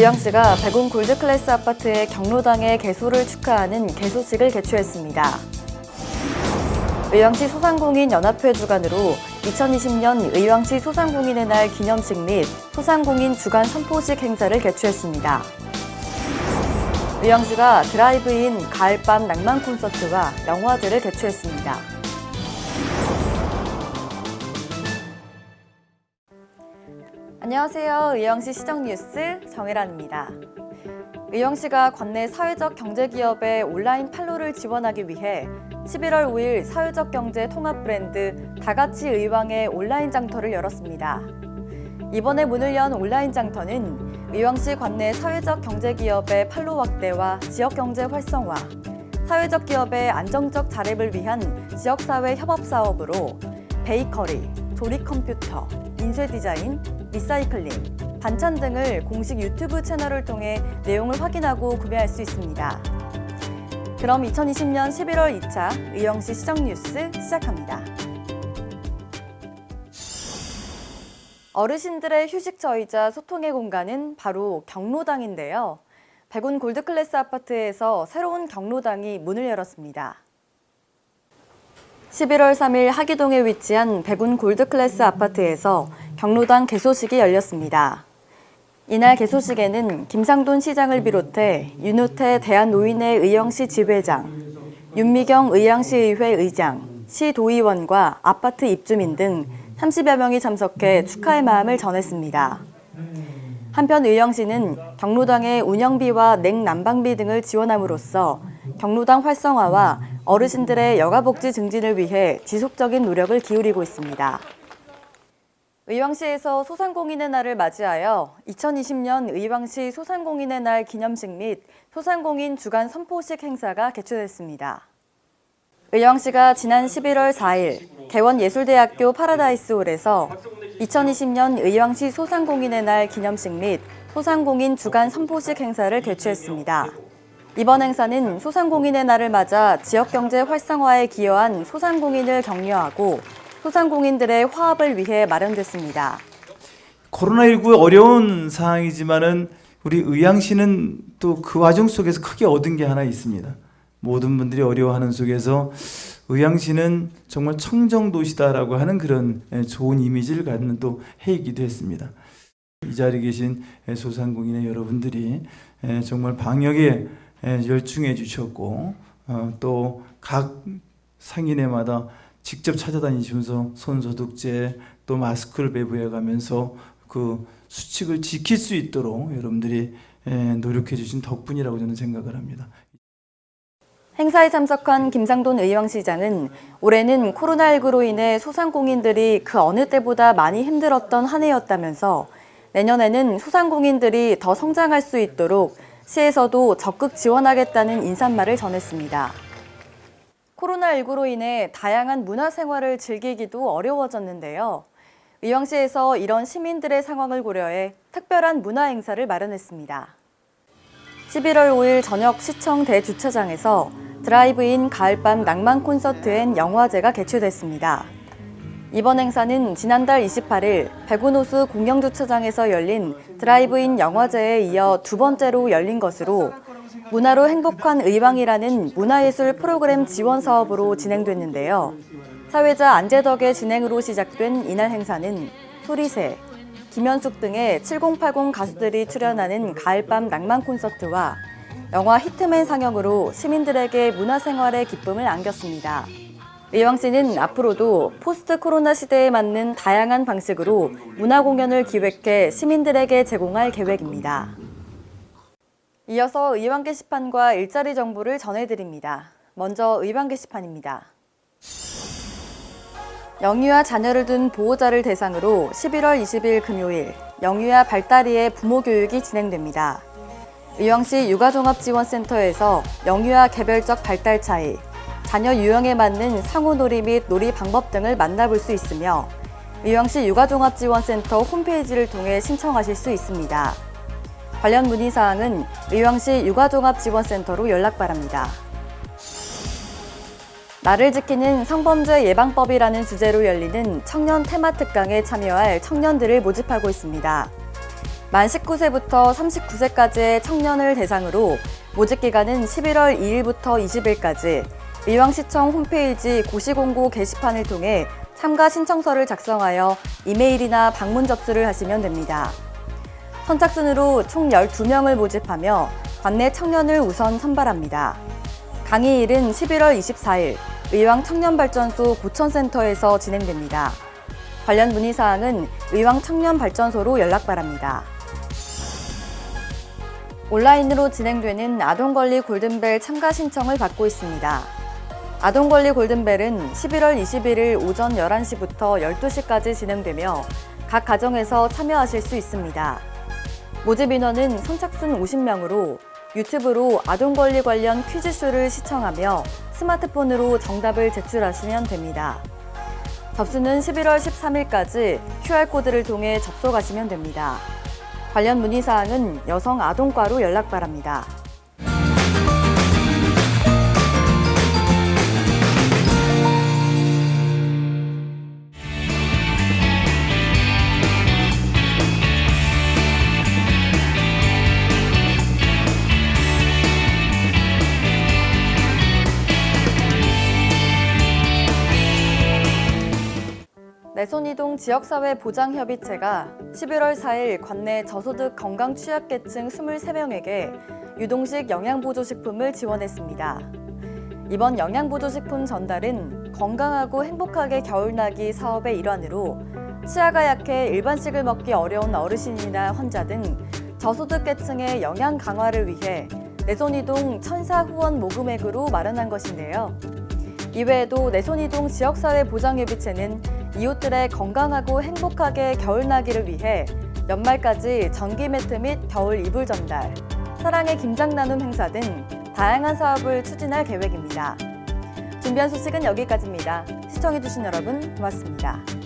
의왕시가 백운 골드 클래스 아파트의 경로당의 개소를 축하하는 개소식을 개최했습니다. 의왕시 소상공인 연합회 주관으로 2020년 의왕시 소상공인의 날 기념식 및 소상공인 주간 선포식 행사를 개최했습니다. 의왕시가 드라이브인 가을밤 낭만 콘서트와 영화제를 개최했습니다. 안녕하세요. 의왕시 시정뉴스 정혜란입니다. 의왕시가 관내 사회적 경제기업의 온라인 판로를 지원하기 위해 11월 5일 사회적 경제 통합 브랜드 다같이 의왕의 온라인 장터를 열었습니다. 이번에 문을 연 온라인 장터는 의왕시 관내 사회적 경제기업의 판로 확대와 지역경제 활성화, 사회적 기업의 안정적 자립을 위한 지역사회 협업 사업으로 베이커리, 조립 컴퓨터, 인쇄 디자인, 리사이클링, 반찬 등을 공식 유튜브 채널을 통해 내용을 확인하고 구매할 수 있습니다. 그럼 2020년 11월 2차 의왕시 시정뉴스 시작합니다. 어르신들의 휴식처이자 소통의 공간은 바로 경로당인데요. 백운 골드클래스 아파트에서 새로운 경로당이 문을 열었습니다. 11월 3일 하기동에 위치한 백운 골드클래스 아파트에서 경로당 개소식이 열렸습니다. 이날 개소식에는 김상돈 시장을 비롯해 윤우태 대한노인회 의영시 지회장, 윤미경 의양시의회 의장, 시도의원과 아파트 입주민 등 30여 명이 참석해 축하의 마음을 전했습니다. 한편 의영시는 경로당의 운영비와 냉난방비 등을 지원함으로써 경로당 활성화와 어르신들의 여가복지 증진을 위해 지속적인 노력을 기울이고 있습니다. 의왕시에서 소상공인의 날을 맞이하여 2020년 의왕시 소상공인의 날 기념식 및 소상공인 주간 선포식 행사가 개최됐습니다. 의왕시가 지난 11월 4일 개원예술대학교 파라다이스홀에서 2020년 의왕시 소상공인의 날 기념식 및 소상공인 주간 선포식 행사를 개최했습니다. 이번 행사는 소상공인의 날을 맞아 지역경제 활성화에 기여한 소상공인을 격려하고 소상공인들의 화합을 위해 마련됐습니다. 코로나19 어려운 상황이지만은 우리 의왕시는 또그 과정 속에서 크게 얻은 게 하나 있습니다. 모든 분들이 어려워하는 속에서 의왕시는 정말 청정도시다라고 하는 그런 좋은 이미지를 갖는 또 해이기도 했습니다. 이 자리에 계신 소상공인의 여러분들이 정말 방역에 열중해 주셨고 어, 또각 상인회마다 직접 찾아다니시면서 손소독제 또 마스크를 배부해 가면서 그 수칙을 지킬 수 있도록 여러분들이 노력해 주신 덕분이라고 저는 생각을 합니다. 행사에 참석한 김상돈 의왕시장은 올해는 코로나19로 인해 소상공인들이 그 어느 때보다 많이 힘들었던 한 해였다면서 내년에는 소상공인들이 더 성장할 수 있도록 시에서도 적극 지원하겠다는 인사말을 전했습니다. 코로나19로 인해 다양한 문화생활을 즐기기도 어려워졌는데요. 의왕시에서 이런 시민들의 상황을 고려해 특별한 문화행사를 마련했습니다. 11월 5일 저녁 시청 대주차장에서 드라이브인 가을밤 낭만 콘서트 and 영화제가 개최됐습니다. 이번 행사는 지난달 28일 백운호수 공영주차장에서 열린 드라이브인 영화제에 이어 두 번째로 열린 것으로 문화로 행복한 의왕이라는 문화예술 프로그램 지원 사업으로 진행됐는데요. 사회자 안재덕의 진행으로 시작된 이날 행사는 소리새, 김현숙 등의 7080 가수들이 출연하는 가을밤 낭만 콘서트와 영화 히트맨 상영으로 시민들에게 문화생활의 기쁨을 안겼습니다. 의왕시는 앞으로도 포스트 코로나 시대에 맞는 다양한 방식으로 문화 공연을 기획해 시민들에게 제공할 계획입니다. 이어서 의왕 게시판과 일자리 정보를 전해드립니다. 먼저 의왕 게시판입니다. 영유아 자녀를 둔 보호자를 대상으로 11월 20일 금요일 영유아 발다리의 부모 교육이 진행됩니다. 의왕시 육아종합지원센터에서 영유아 개별적 발달 차이, 자녀 유형에 맞는 상호놀이 및 놀이 방법 등을 만나볼 수 있으며 의왕시 육아종합지원센터 홈페이지를 통해 신청하실 수 있습니다. 관련 문의사항은 의왕시 육아종합지원센터로 연락 바랍니다. 나를 지키는 성범죄 예방법이라는 주제로 열리는 청년 테마 특강에 참여할 청년들을 모집하고 있습니다. 만 19세부터 39세까지의 청년을 대상으로 모집 기간은 11월 2일부터 20일까지 의왕시청 홈페이지 고시공고 게시판을 통해 참가 신청서를 작성하여 이메일이나 방문 접수를 하시면 됩니다. 선착순으로 총 12명을 모집하며 관내 청년을 우선 선발합니다. 강의일은 11월 24일 의왕 청년발전소 고천센터에서 진행됩니다. 관련 문의사항은 의왕 청년발전소로 연락 바랍니다. 온라인으로 진행되는 아동권리 골든벨 참가 신청을 받고 있습니다. 아동권리 골든벨은 11월 21일 오전 11시부터 12시까지 진행되며 각 가정에서 참여하실 수 있습니다. 모집 인원은 선착순 50명으로 유튜브로 아동권리 관련 퀴즈쇼를 시청하며 스마트폰으로 정답을 제출하시면 됩니다. 접수는 11월 13일까지 QR코드를 통해 접속하시면 됩니다. 관련 문의사항은 여성 아동과로 연락 바랍니다. 내손이동 지역사회 보장협의체가 11월 4일 관내 저소득 건강 취약계층 23명에게 유동식 영양보조식품을 지원했습니다. 이번 영양보조식품 전달은 건강하고 행복하게 겨울나기 사업의 일환으로 치아가 약해 일반식을 먹기 어려운 어르신이나 환자 등 저소득 계층의 영양 강화를 위해 내손이동 천사 후원 모금액으로 마련한 것인데요. 이외에도 내손이동 지역사회 보장협의체는 이웃들의 건강하고 행복하게 겨울나기를 위해 연말까지 전기 매트 및 겨울 이불 전달, 사랑의 김장 나눔 행사 등 다양한 사업을 추진할 계획입니다. 준비한 소식은 여기까지입니다. 시청해주신 여러분 고맙습니다.